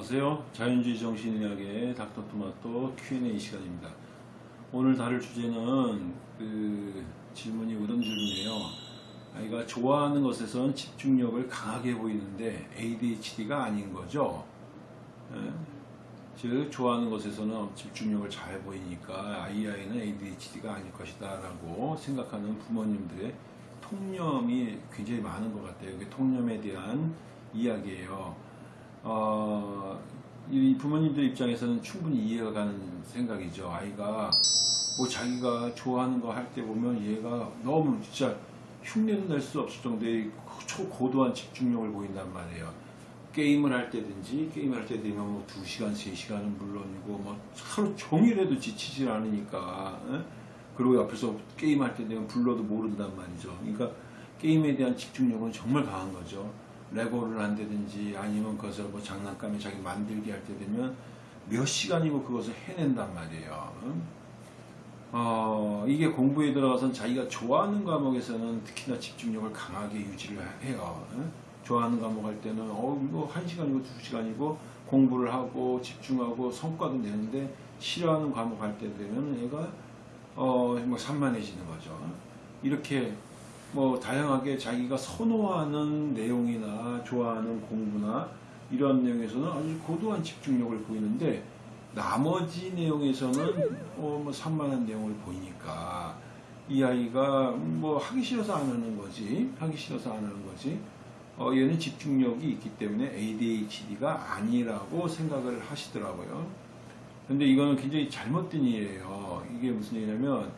안녕하세요. 자연주의 정신의학의 닥터토마토 Q&A 시간입니다. 오늘 다룰 주제는 그 질문이 이런 질문이에요. 아이가 좋아하는 것에선 집중력을 강하게 보이는데 ADHD가 아닌 거죠. 예? 즉 좋아하는 것에서는 집중력을 잘 보이니까 이 아이는 ADHD가 아닐 것이다 라고 생각하는 부모님들의 통념이 굉장히 많은 것 같아요. 통념에 대한 이야기예요. 어, 이 부모님들 입장에서는 충분히 이해가 가는 생각이죠. 아이가 뭐 자기가 좋아하는 거 할 때 보면 얘가 너무 진짜 흉내는 낼수 없을 정도의 초고도한 집중력을 보인단 말이에요. 게임을 할 때든지 게임을 할 때 되면 뭐 2시간, 3시간은 물론이고 뭐 하루 종일해도 지치질 않으니까 에? 그리고 옆에서 게임할 때 되면 불러도 모른단 말이죠. 그러니까 게임에 대한 집중력은 정말 강한 거죠. 레고를 한다든지 아니면 그것을 뭐 장난감에 자기 만들기 할때 되면 몇 시간이고 그것을 해낸단 말이에요. 어, 이게 공부에 들어가선 자기가 좋아하는 과목에서는 특히나 집중력을 강하게 유지를 해요. 좋아하는 과목 할 때는 어 이거 한 시간이고 두 시간이고 공부를 하고 집중하고 성과도 내는데 싫어하는 과목 할 때 되면 얘가 어 뭐 산만해지는 거죠. 이렇게 뭐 다양하게 자기가 선호하는 내용이나 좋아하는 공부나 이런 내용에서는 아주 고도한 집중력을 보이는데 나머지 내용에서는 어 뭐 산만한 내용을 보이니까 이 아이가 뭐 하기 싫어서 안 하는 거지 하기 싫어서 안 하는 거지 어 얘는 집중력이 있기 때문에 ADHD가 아니라고 생각을 하시더라고요. 근데 이거는 굉장히 잘못된 이해예요. 이게 무슨 얘기냐면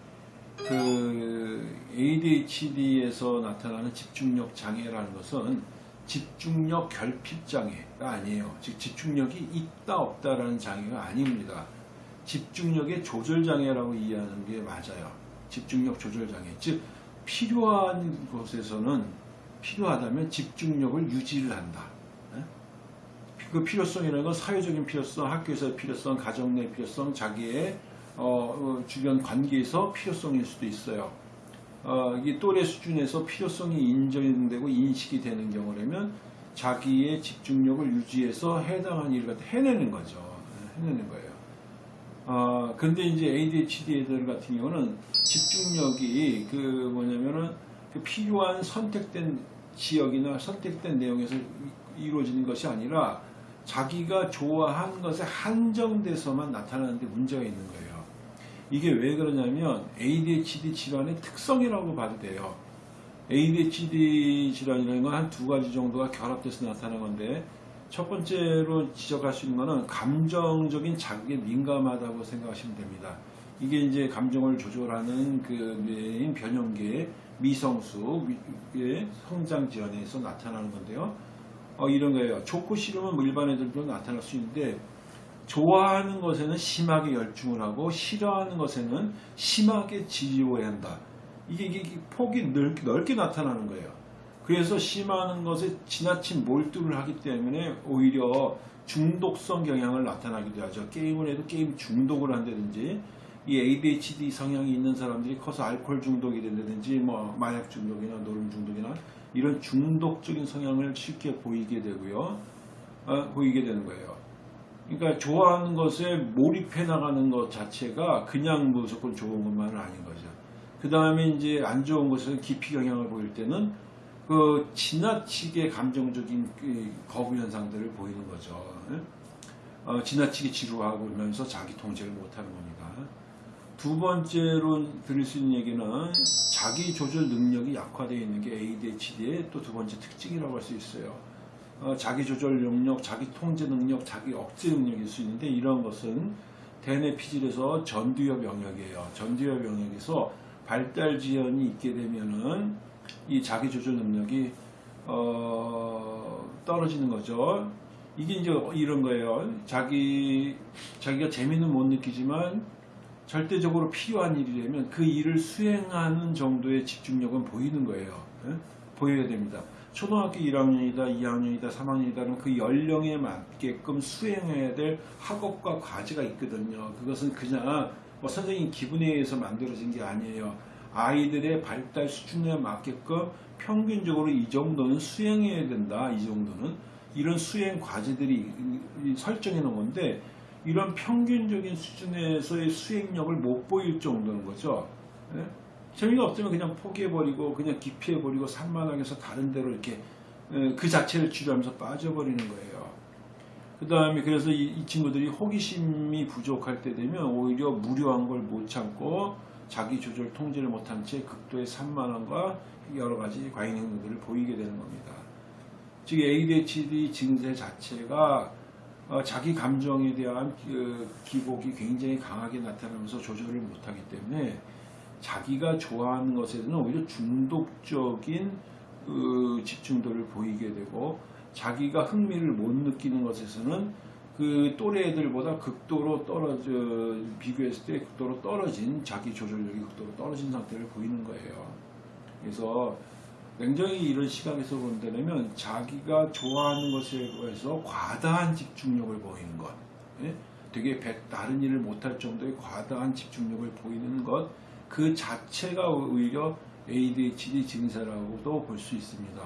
그 ADHD에서 나타나는 집중력 장애라는 것은 집중력 결핍 장애가 아니에요. 즉 집중력이 있다 없다라는 장애가 아닙니다. 집중력의 조절 장애라고 이해하는 게 맞아요. 집중력 조절 장애. 즉 필요한 곳에서는 필요하다면 집중력을 유지를 한다. 그 필요성이라는 건 사회적인 필요성, 학교에서의 필요성, 가정 내 필요성, 자기의 어, 주변 관계에서 필요성일 수도 있어요. 어, 이 또래 수준에서 필요성이 인정되고 인식이 되는 경우라면 자기의 집중력을 유지해서 해당한 일을 해내는 거죠. 해내는 거예요. 어, 근데 이제 ADHD 애들 같은 경우는 집중력이 그 뭐냐면은 그 필요한 선택된 지역이나 선택된 내용에서 이루어지는 것이 아니라 자기가 좋아하는 것에 한정돼서만 나타나는데 문제가 있는 거예요. 이게 왜 그러냐면 ADHD 질환의 특성이라고 봐도 돼요. ADHD 질환이라는 건 한 두 가지 정도가 결합돼서 나타나는 건데 첫 번째로 지적할 수 있는 것은 감정적인 자극에 민감하다고 생각하시면 됩니다. 이게 이제 감정을 조절하는 그 메인 변형계의 미성수 의 성장 질환에서 나타나는 건데요. 어, 이런 거예요. 좋고 싫으면 뭐 일반 애들도 나타날 수 있는데 좋아하는 것에는 심하게 열중을 하고 싫어하는 것에는 심하게 지지워야 한다. 이게, 이게 폭이 넓게, 넓게 나타나는 거예요. 그래서 심하는 것에 지나친 몰두를 하기 때문에 오히려 중독성 경향을 나타나기도 하죠. 게임을 해도 게임 중독을 한다든지 이 ADHD 성향이 있는 사람들이 커서 알코올 중독이 된다든지 뭐 마약 중독이나 노름 중독이나 이런 중독적인 성향을 쉽게 보이게 되고요. 어, 보이게 되는 거예요. 그러니까 좋아하는 것에 몰입해 나가는 것 자체가 그냥 무조건 좋은 것만은 아닌 거죠. 그 다음에 이제 안 좋은 것은 깊이 영향을 보일 때는 그 지나치게 감정적인 그 거부 현상들을 보이는 거죠. 어, 지나치게 지루하고 그러면서 자기 통제를 못하는 겁니다. 두 번째로 들을 수 있는 얘기는 자기 조절 능력이 약화되어 있는 게 ADHD의 또 두 번째 특징이라고 할 수 있어요. 어, 자기 조절 능력, 자기 통제 능력, 자기 억제 능력일 수 있는데 이런 것은 대뇌 피질에서 전두엽 영역이에요. 전두엽 영역에서 발달 지연이 있게 되면은 이 자기 조절 능력이 어, 떨어지는 거죠. 이게 이제 이런 거예요. 자기 자기가 재미는 못 느끼지만 절대적으로 필요한 일이라면 그 일을 수행하는 정도의 집중력은 보이는 거예요. 예? 보여야 됩니다. 초등학교 1학년이다, 2학년이다, 3학년이다 그러면 그 연령에 맞게끔 수행해야 될 학업과 과제가 있거든요. 그것은 그냥 뭐 선생님 기분에 의해서 만들어진 게 아니에요. 아이들의 발달 수준에 맞게끔 평균적으로 이 정도는 수행해야 된다. 이 정도는 이런 수행 과제들이 설정해 놓은 건데 이런 평균적인 수준에서의 수행력을 못 보일 정도는 거죠. 예? 재미가 없으면 그냥 포기해버리고 그냥 기피해버리고 산만하게서 다른 데로 이렇게 예, 그 자체를 치료하면서 빠져버리는 거예요. 그 다음에 그래서 이, 이 친구들이 호기심이 부족할 때 되면 오히려 무료한 걸 못 참고 자기 조절 통제를 못한 채 극도의 산만함과 여러 가지 과잉 행동들을 보이게 되는 겁니다. 즉 ADHD 증세 자체가 어, 자기 감정에 대한 그 기복이 굉장히 강하게 나타나면서 조절을 못하기 때문에 자기가 좋아하는 것에는 오히려 중독적인 그 집중도를 보이게 되고 자기가 흥미를 못 느끼는 것에서는 그 또래 애들보다 극도로 떨어져 비교했을 때 극도로 떨어진 자기 조절력이 극도로 떨어진 상태를 보이는 거예요. 그래서 냉정히 이런 시각에서 본다면 자기가 좋아하는 것에 대해서 과다한 집중력을 보이는 것, 예? 되게 배- 다른 일을 못할 정도의 과다한 집중력을 보이는 것, 그 자체가 오히려 ADHD 증세라고도 볼 수 있습니다.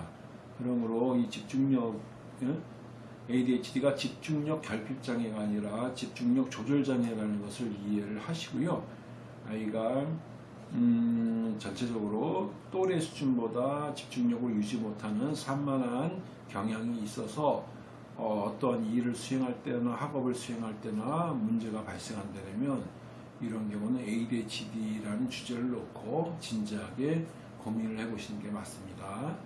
그러므로 이 집중력, 예? ADHD가 집중력 결핍 장애가 아니라 집중력 조절 장애라는 것을 이해를 하시고요. 아이가 음, 전체적으로 또래 수준보다 집중력을 유지 못하는 산만한 경향이 있어서 어, 떠한 일을 수행할 때나 학업을 수행할 때나 문제가 발생한다면 이런 경우는 ADHD라는 주제를 놓고 진지하게 고민을 해보시는 게 맞습니다.